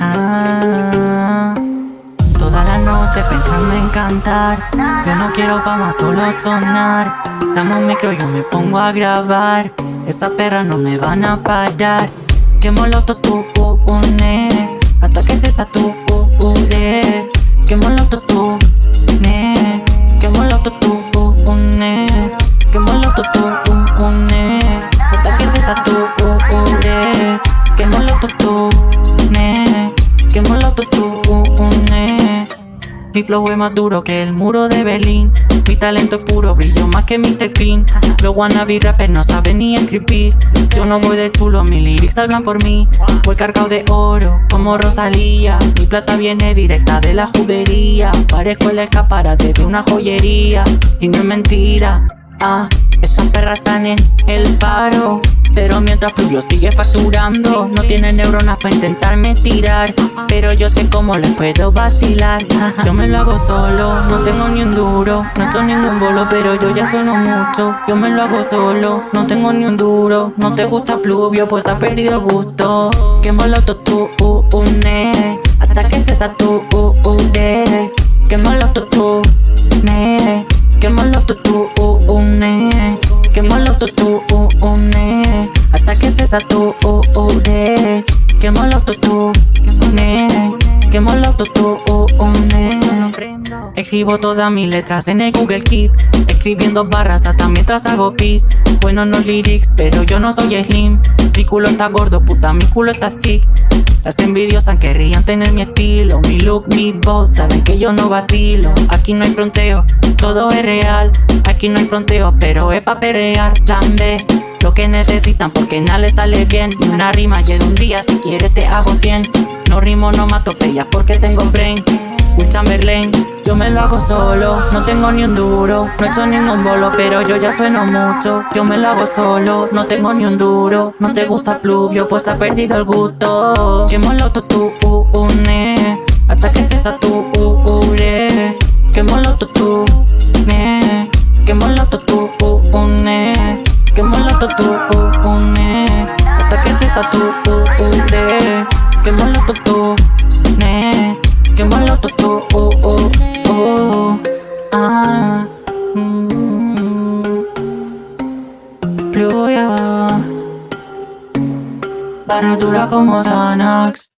Ah. Toda la noche pensando en cantar. Yo no quiero fama, solo sonar. Dame un micro, yo me pongo a grabar. Esa perra no me van a parar. Quemo el auto, Que tú. Mi flow es más duro que el muro de Berlín. Mi talento es puro, brillo más que Mr. Clean. Los wannabe rappers no saben ni escribir. Yo no voy de chulo, mis lyrics hablan por mí. Voy cargado de oro, como Rosalía. Mi plata viene directa de la judería. Parezco el escaparate de una joyería. Y no es mentira. Ah, estas perras están en el paro. Pero mientras Pluvio sigue facturando No tiene neuronas para intentarme tirar. Pero yo sé cómo les puedo vacilar. Yo me lo hago solo, no tengo ni un duro No estoy ningún bolo, pero yo ya sueno mucho. Yo me lo hago solo, no tengo ni un duro. No te gusta Pluvio, pues has perdido el gusto. Que moloto tú, uh, une Hasta que se Se tu, uh, uh, de Que moloto tú, ne. Moloto tú, uh, une Escribo todas mis letras en el Google Keep Escribiendo barras hasta mientras hago pis. Bueno no lyrics, pero yo no soy slim. Mi culo está gordo, puta, mi culo está thick. Las envidiosas querrían tener mi estilo Mi look, mi voz, saben que yo no vacilo. Aquí no hay fronteo, todo es real. Aquí no hay fronteo, pero es pa' perrear Plan B, lo que necesitan porque nada les sale bien. Ni una rima y un día si quieres te hago 100 No rimo, no mato pellas porque tengo brain. Will Chamberlain Yo me lo hago solo, no tengo ni un duro No he hecho ningún bolo, pero yo ya sueno mucho. Yo me lo hago solo, no tengo ni un duro. No te gusta pluvio, pues ha perdido el gusto. Quémolo tu une uh, uh, Hasta que se sature. Quémolo tu me Quémolo tu satupune Hasta que se satupure Que malo tutune Que malo tutu oh, oh, oh. Ah. Mm. Pluya Barra dura como Xanax